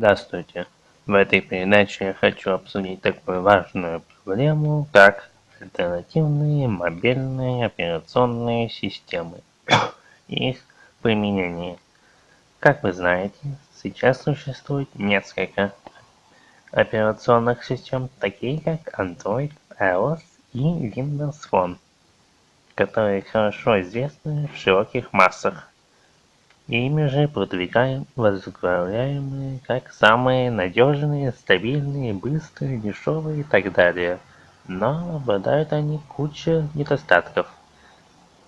Здравствуйте! В этой передаче я хочу обсудить такую важную проблему, как альтернативные мобильные операционные системы и их применение. Как вы знаете, сейчас существует несколько операционных систем, такие как Android, iOS и Windows Phone, которые хорошо известны в широких массах. Ими же продвигаем возглавляемые как самые надежные, стабильные, быстрые, дешевые и так далее. Но обладают они кучей недостатков,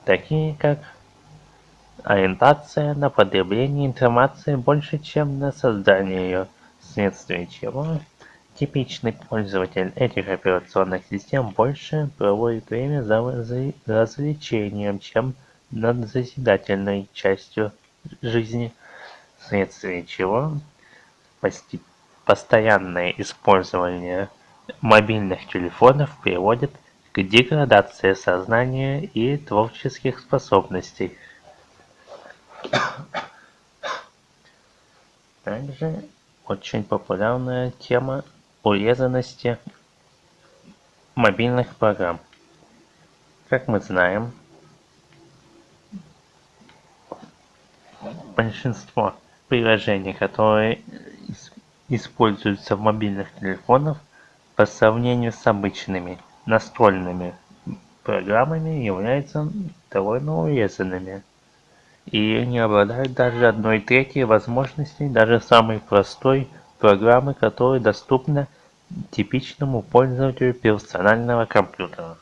такие как ориентация на потребление информации больше, чем на создание ее, вследствие чего типичный пользователь этих операционных систем больше проводит время за развлечением, чем над созидательной частью жизни, вследствие чего постоянное использование мобильных телефонов приводит к деградации сознания и творческих способностей. Также очень популярная тема урезанности мобильных программ. Как мы знаем, большинство приложений, которые используются в мобильных телефонах, по сравнению с обычными настольными программами являются довольно урезанными и не обладают даже одной третьей возможностей даже самой простой программы, которая доступна типичному пользователю персонального компьютера.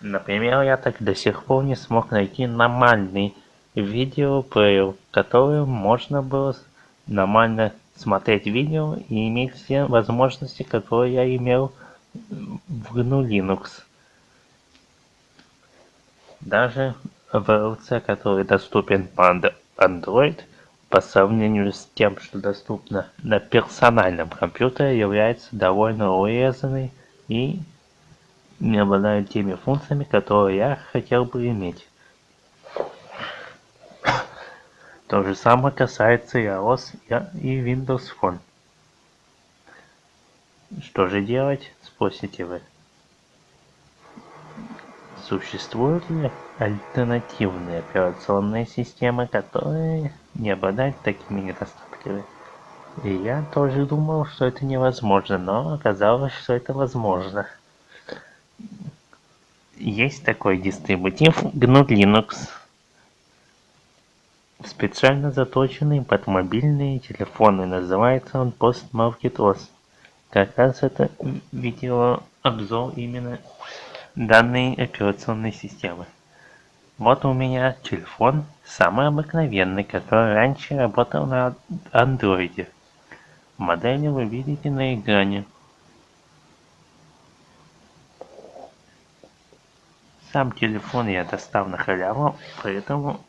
Например, я так до сих пор не смог найти нормальный видеоплеер, которым можно было нормально смотреть видео и иметь все возможности, которые я имел в GNU Linux. Даже VLC, который доступен по Android, по сравнению с тем, что доступно на персональном компьютере, является довольно урезанной и не обладают теми функциями, которые я хотел бы иметь. То же самое касается iOS и Windows Phone. Что же делать, спросите вы? Существуют ли альтернативные операционные системы, которые не обладают такими недостатками? И я тоже думал, что это невозможно, но оказалось, что это возможно есть такой дистрибутив GNU Linux, специально заточенный под мобильные телефоны. Называется он PostMarketOS. Как раз это видеообзор именно данной операционной системы. Вот у меня телефон, самый обыкновенный, который раньше работал на андроиде. Модель вы видите на экране. Сам телефон я достал на халяву, поэтому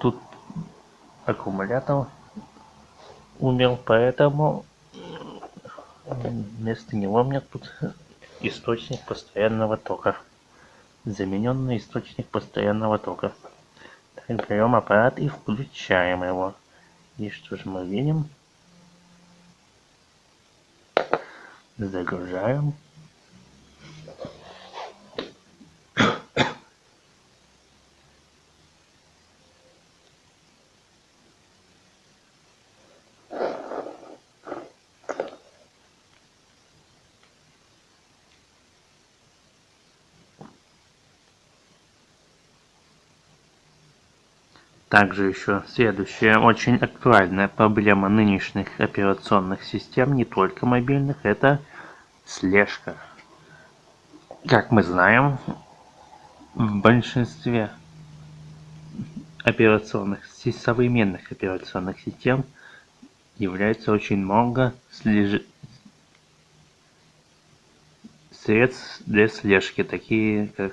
тут аккумулятор умер, поэтому вместо него у меня тут источник постоянного тока. Замененный источник постоянного тока. Так, берем аппарат и включаем его. И что же мы видим? Загружаем. Также еще следующая очень актуальная проблема нынешних операционных систем, не только мобильных, это слежка. Как мы знаем, в большинстве операционных, современных операционных систем является очень много слеж... средств для слежки, такие как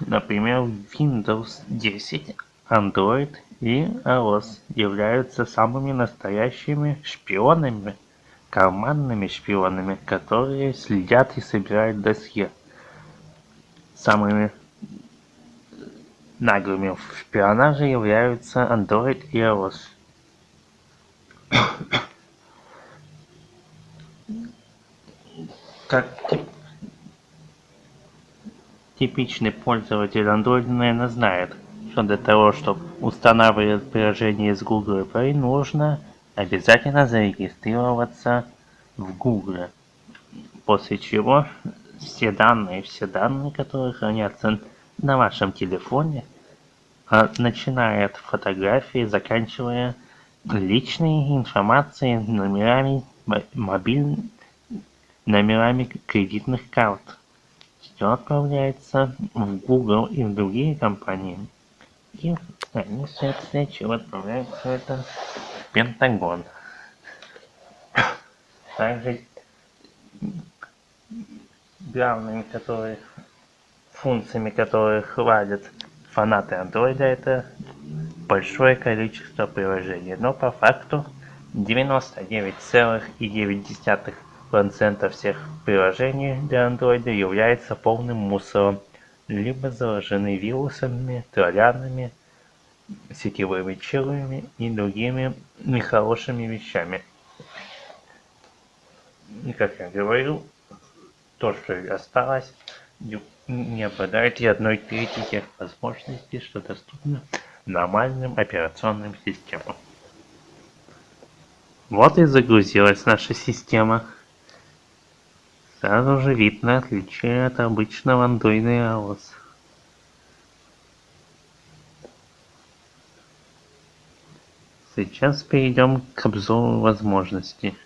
Например, Windows 10, Android и iOS являются самыми настоящими шпионами, карманными шпионами, которые следят и собирают досье. Самыми наглыми в шпионаже являются Android и iOS. Как типичный пользователь Android, наверное, знает, что для того, чтобы устанавливать приложение из Google Play, нужно обязательно зарегистрироваться в Google. После чего все данные, все данные, которые хранятся на вашем телефоне, а, начиная от фотографии, заканчивая личной информацией, номерами мобильных, номерами кредитных карт. Все отправляется в Google и в другие компании. И они, соответственно, отправляют все это в Пентагон. Также главными, которые функциями, которые хвалят фанаты андроида, это большое количество приложений. Но по факту 99,9% всех приложений для андроида является полным мусором, либо заражены вирусами, троллянами, сетевыми чилами и другими нехорошими вещами. И как я говорил, то, что осталось, не обладает и одной трети тех возможностей, что доступно нормальным операционным системам. Вот и загрузилась наша система. Сразу же видно отличие от обычного Android и. Сейчас перейдем к обзору возможностей.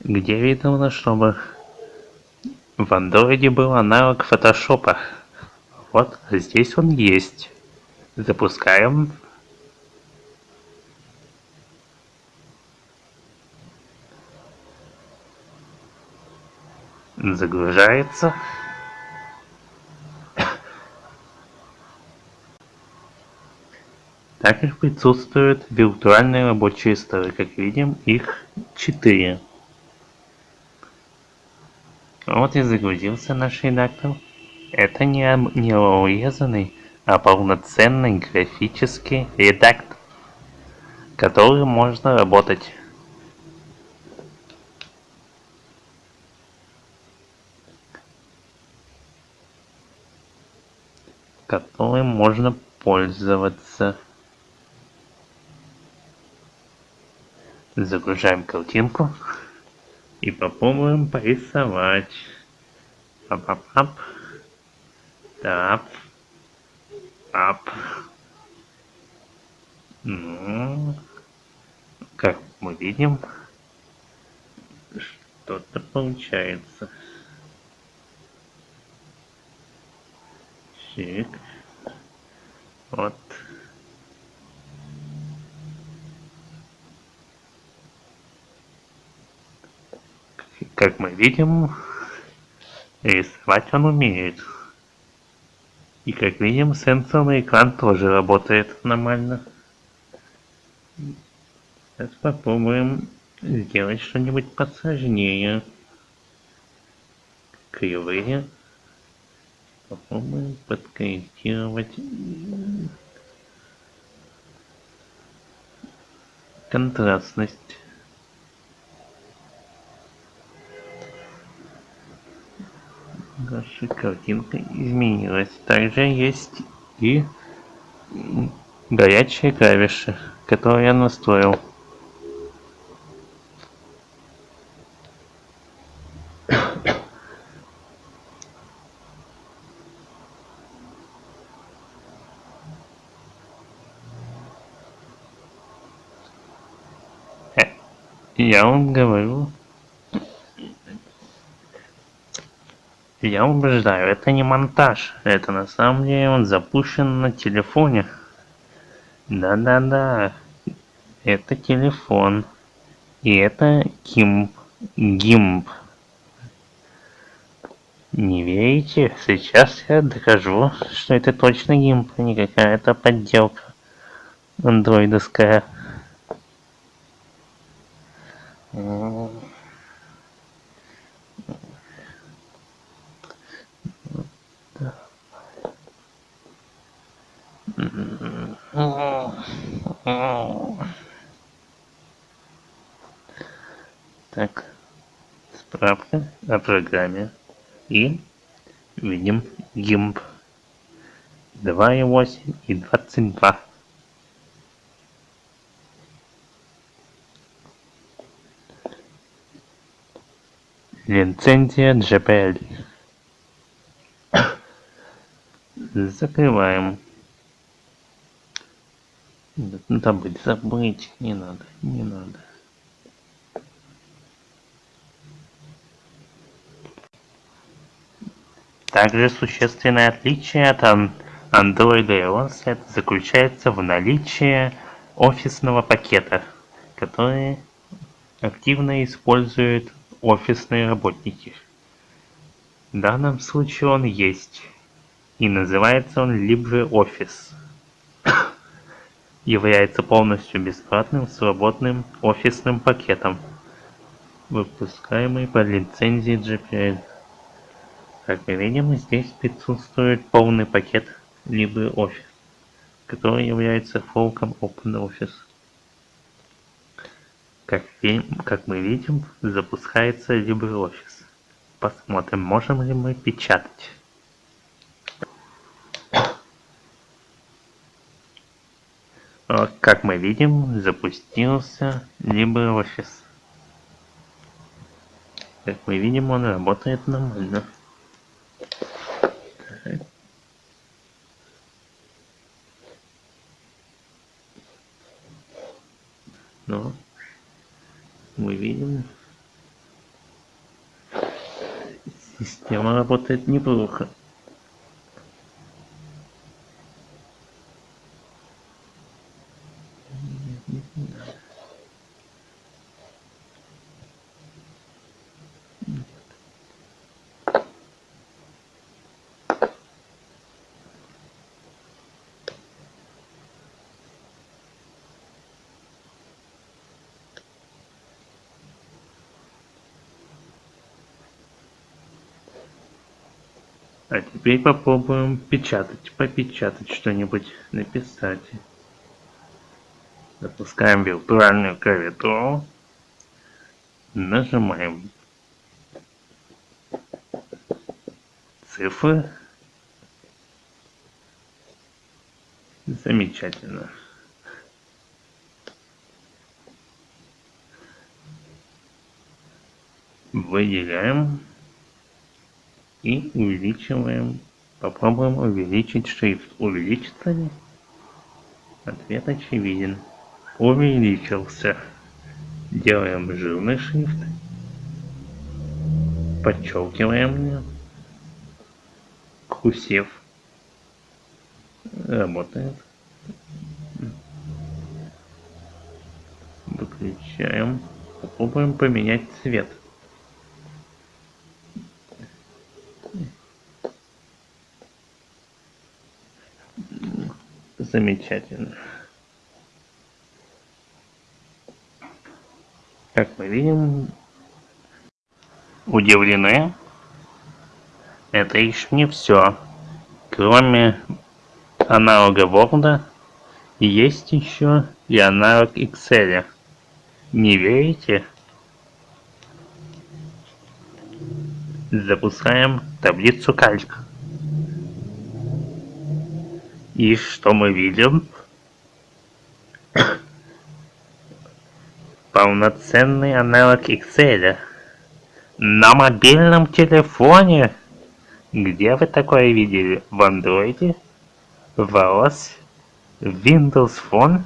где видно, чтобы в андроиде был аналог фотошопа. Вот здесь он есть. Запускаем. Загружается. Также присутствуют виртуальные рабочие столы, как видим, их четыре. Вот и загрузился наш редактор. Это не, не урезанный, а полноценный графический редактор, который можно работать. которым можно пользоваться. Загружаем картинку и попробуем порисовать. Ап-ап-ап. Ну, как мы видим, что-то получается. Чик. Вот. Как мы видим, рисовать он умеет. И как видим, сенсорный экран тоже работает нормально. Сейчас попробуем сделать что-нибудь посложнее. Кривые. Попробуем подкорректировать контрастность. Наша картинка изменилась. Также есть и горячие клавиши, которые я настроил. Э, я вам говорю, Я убеждаю, это не монтаж. Это на самом деле он запущен на телефоне. Да-да-да. Это телефон. И это гимп. Гимп. Не верите? Сейчас я докажу, что это точно гимп, а не какая-то подделка андроидовская. Так, справка о программе. И видим GIMP 2.8 и 22. Лицензия JPL. Закрываем. Там быть забыть не надо, не надо. Также существенное отличие от Android и это заключается в наличии офисного пакета, который активно используют офисные работники. В данном случае он есть, и называется он LibreOffice. Является полностью бесплатным свободным офисным пакетом, выпускаемый по лицензии GPL. Как мы видим, здесь присутствует полный пакет LibreOffice, который является фолком OpenOffice. Как, как мы видим, запускается LibreOffice. Посмотрим, можем ли мы печатать. Как мы видим, запустился LibreOffice. Как мы видим, он работает нормально. Но мы видим, система работает неплохо. А теперь попробуем печатать, попечатать что-нибудь, написать. Запускаем виртуальную клавиатуру. Нажимаем цифры. Замечательно. Выделяем и увеличиваем. Попробуем увеличить шрифт. Увеличится ли? Ответ очевиден. Увеличился. Делаем жирный шрифт. Подчеркиваем. Курсив. Работает. Выключаем. Попробуем поменять цвет. Замечательно. Как мы видим, удивлены. Это еще не все. Кроме аналога Word, есть еще и аналог Excel. Не верите? Запускаем таблицу кальк. И что мы видим? Полноценный аналог Excel. На мобильном телефоне. Где вы такое видели? В андроиде? В iOS? Windows Phone?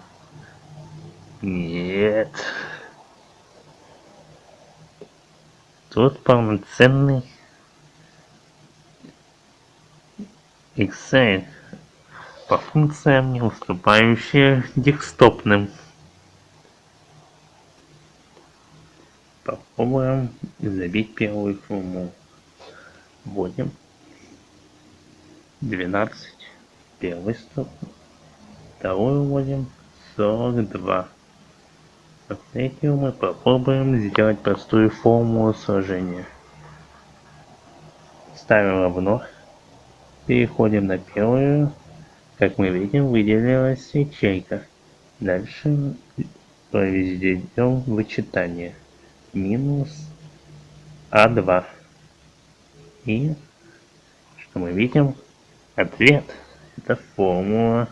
Нет. Тут полноценный Excel по функциям, не уступающие десктопным. Попробуем забить первую форму. Вводим 12, первый стоп, вторую вводим 42. третью мы попробуем сделать простую формулу сложения. Ставим равно. Переходим на первую. Как мы видим, выделилась ячейка. Дальше произведем вычитание. Минус А2. И что мы видим? Ответ. Это формула.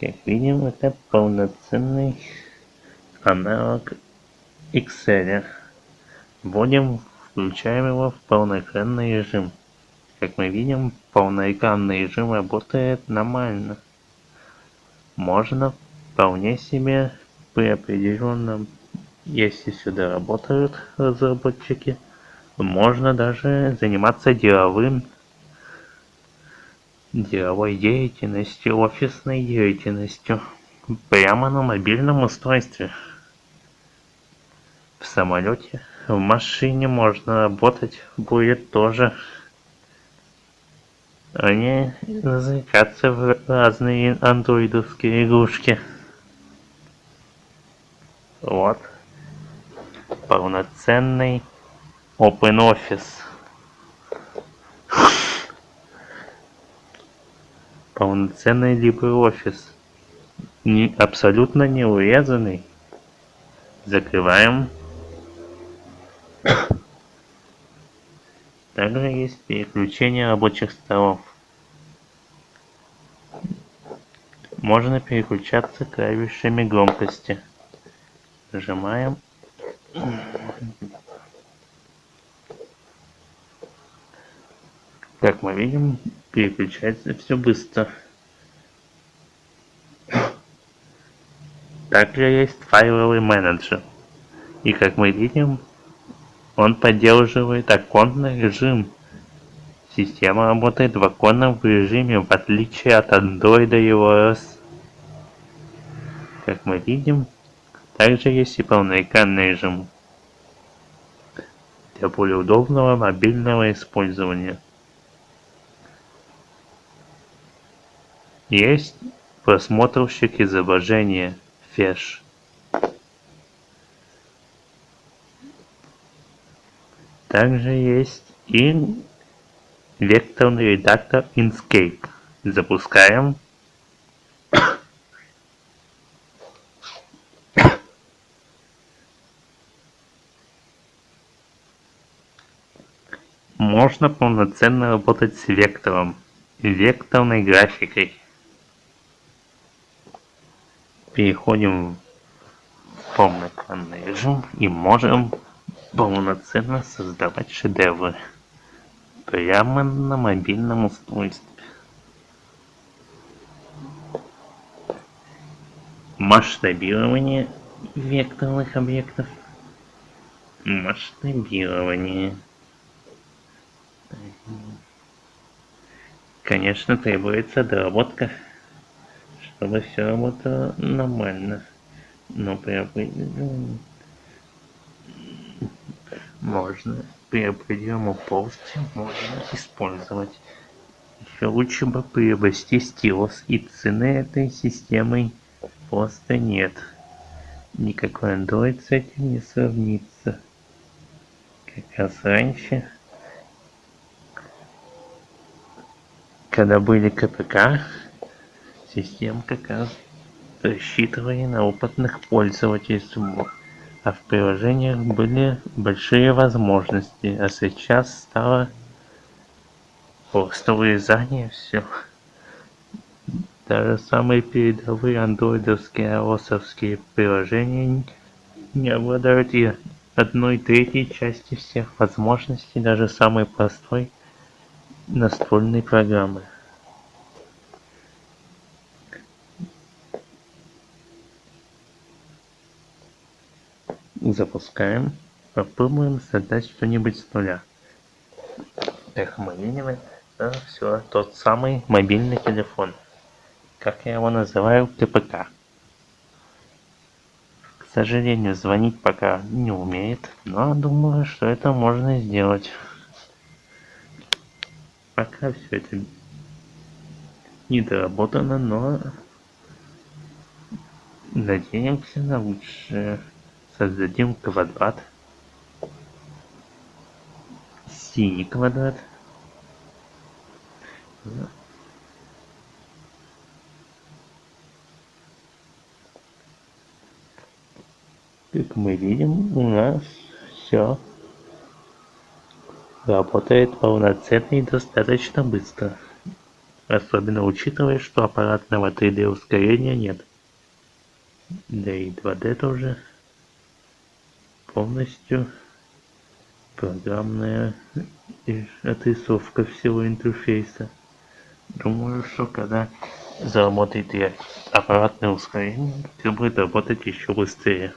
Как видим, это полноценный аналог Excel. Вводим, включаем его в полноэкранный режим. Как мы видим, полноэкранный режим работает нормально. Можно вполне себе при определенном, если сюда работают разработчики, можно даже заниматься деловым деловой деятельностью, офисной деятельностью прямо на мобильном устройстве. В самолете, в машине можно работать будет тоже. Не развлекаться в разные андроидовские игрушки. Вот. Полноценный OpenOffice. полноценный LibreOffice. Не, абсолютно не урезанный. Закрываем. Также есть переключение рабочих столов. Можно переключаться клавишами громкости. Нажимаем. Как мы видим, переключается все быстро. Также есть файловый менеджер. И как мы видим, он поддерживает оконный режим. Система работает в оконном режиме, в отличие от Android и iOS. Как мы видим, также есть и полноэкранный режим для более удобного мобильного использования. Есть просмотрщик изображения Flash. Также есть и векторный редактор Inkscape. Запускаем. Можно полноценно работать с вектором векторной графикой переходим в полноэкранный режим и можем полноценно создавать шедевры прямо на мобильном устройстве. Масштабирование векторных объектов. Масштабирование. Конечно, требуется доработка чтобы все работало нормально. Но при определенном... Можно при определенном полости можно использовать. Еще лучше бы приобрести стилус, и цены этой системы просто нет. Никакой Android с этим не сравнится. Как раз раньше, когда были КПК, систем как раз рассчитывали на опытных пользователей, а в приложениях были большие возможности, а сейчас стало просто вырезание все. Даже самые передовые андроидовские ios приложения не обладают и одной третьей части всех возможностей даже самой простой настольной программы. Запускаем. Попробуем создать что-нибудь с нуля. Эх мобильный да, все тот самый мобильный телефон. Как я его называю? КПК к. Сожалению звонить пока не умеет но думаю что это можно сделать. Пока все это не доработано но Надеемся на лучшее. Создадим квадрат. Синий квадрат. Как мы видим, у нас все работает полноценно и достаточно быстро. Особенно учитывая, что аппаратного 3D ускорения нет. Да и 2D тоже полностью программная отрисовка всего интерфейса. Думаю, что когда заработает и аппаратное ускорение, все будет работать еще быстрее.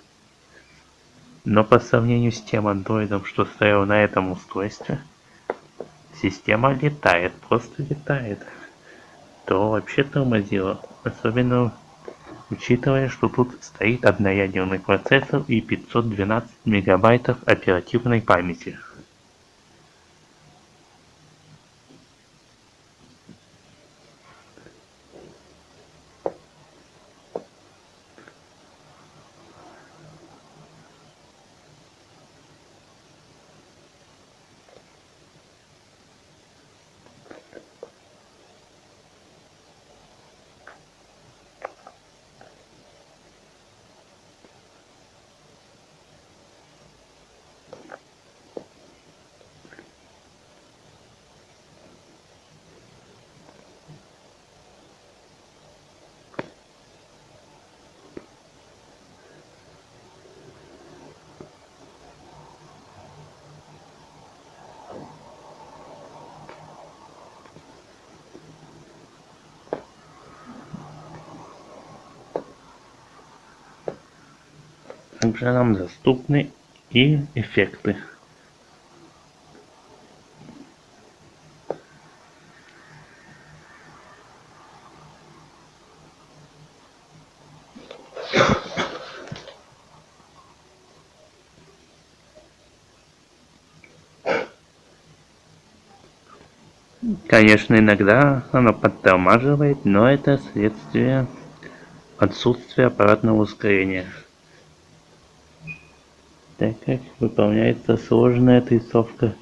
Но по сравнению с тем андроидом, что стоял на этом устройстве, система летает, просто летает. То вообще тормозило. Особенно учитывая, что тут стоит одноядерный процессор и 512 мегабайтов оперативной памяти. Также нам доступны и эффекты. Конечно, иногда оно подтормаживает, но это следствие отсутствия аппаратного ускорения так как выполняется сложная отрисовка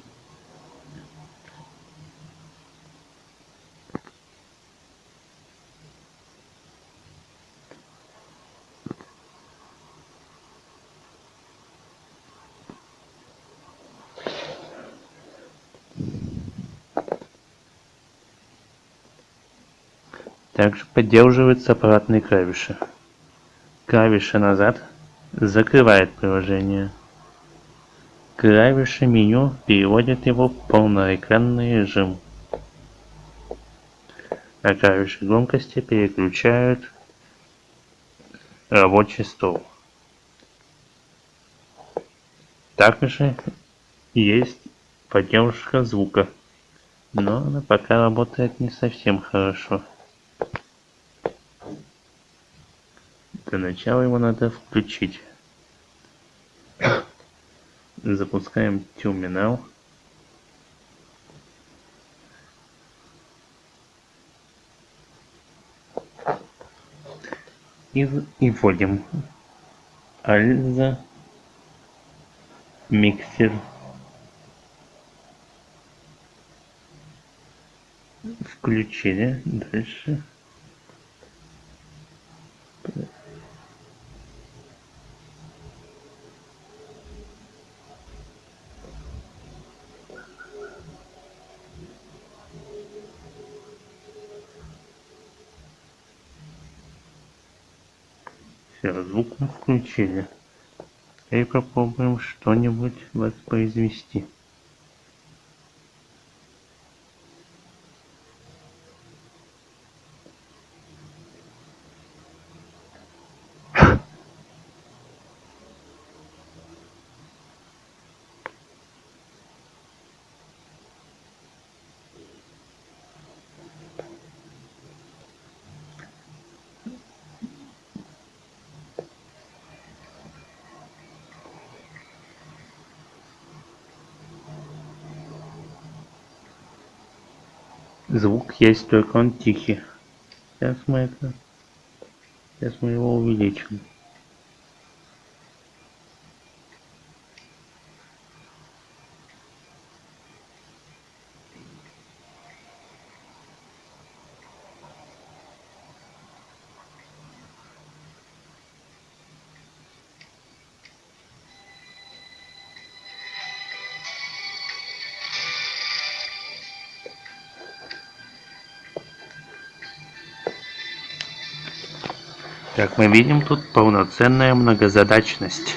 Также поддерживаются аппаратные клавиши. Клавиша назад закрывает приложение. Клавиши меню переводят его в полноэкранный режим, а клавиши громкости переключают рабочий стол. Также есть поддержка звука, но она пока работает не совсем хорошо. Для начала его надо включить запускаем терминал. И, и вводим альза миксер. Включили. Дальше Все, звук мы включили. И попробуем что-нибудь воспроизвести. Звук есть только он тихий сейчас мы это Сейчас мы его увеличим. Как мы видим, тут полноценная многозадачность.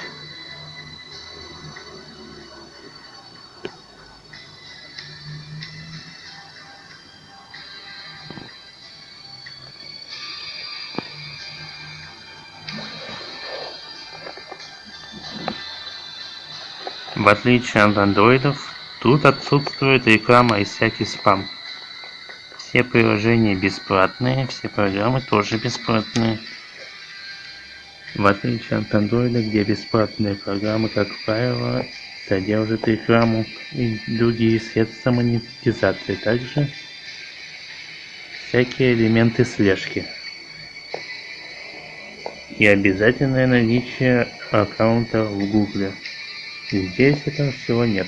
В отличие от андроидов, тут отсутствует реклама и всякий спам. Все приложения бесплатные, все программы тоже бесплатные. В отличие от андроида, где бесплатные программы, как правило, содержат рекламу и другие средства монетизации. Также всякие элементы слежки. И обязательное наличие аккаунта в Гугле. Здесь этого всего нет.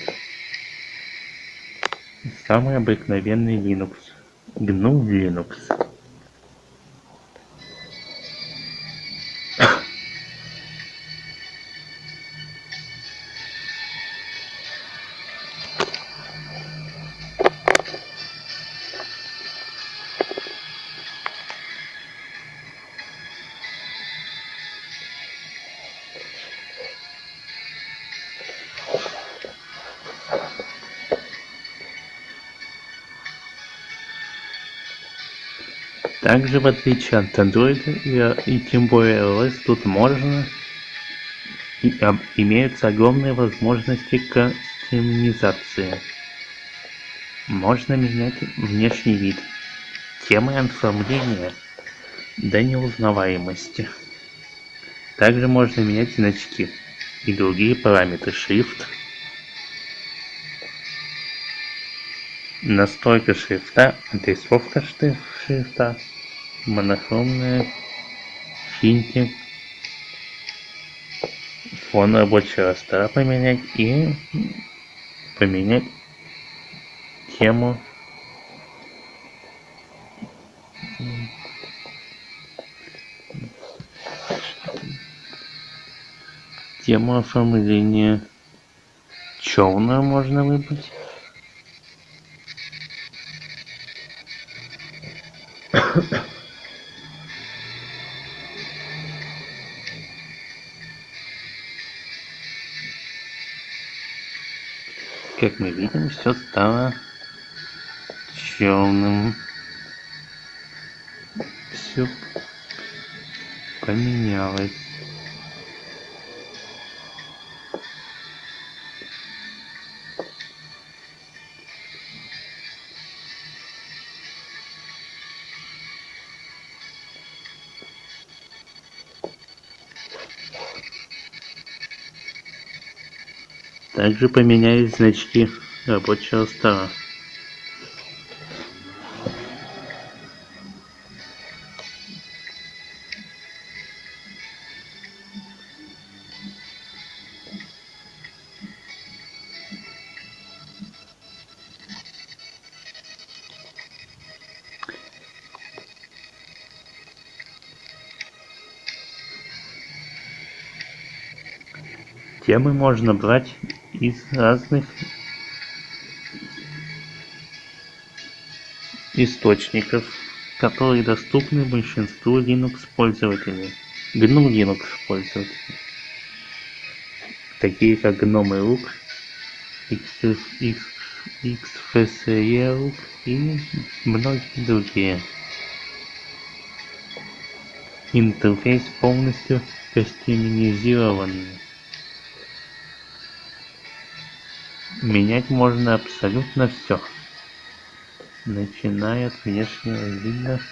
Самый обыкновенный Linux. GNU Linux. Также в отличие от Android и, и тем более iOS тут можно и, а, имеются огромные возможности кастомизации. Можно менять внешний вид, темы оформления до неузнаваемости. Также можно менять значки и другие параметры шрифт. Настройка шрифта, отрисовка шрифта монохромные финты фон рабочего стола поменять и поменять тему. Тему оформления черную можно выбрать как мы видим, все стало черным. Все поменялось. Также поменялись значки рабочего стола. Темы можно брать из разных источников, которые доступны большинству Linux пользователей. GNU Linux пользователей. Такие как GNOME Look, XFCE и многие другие. Интерфейс полностью кастомизированный. Менять можно абсолютно все, начиная от внешнего вида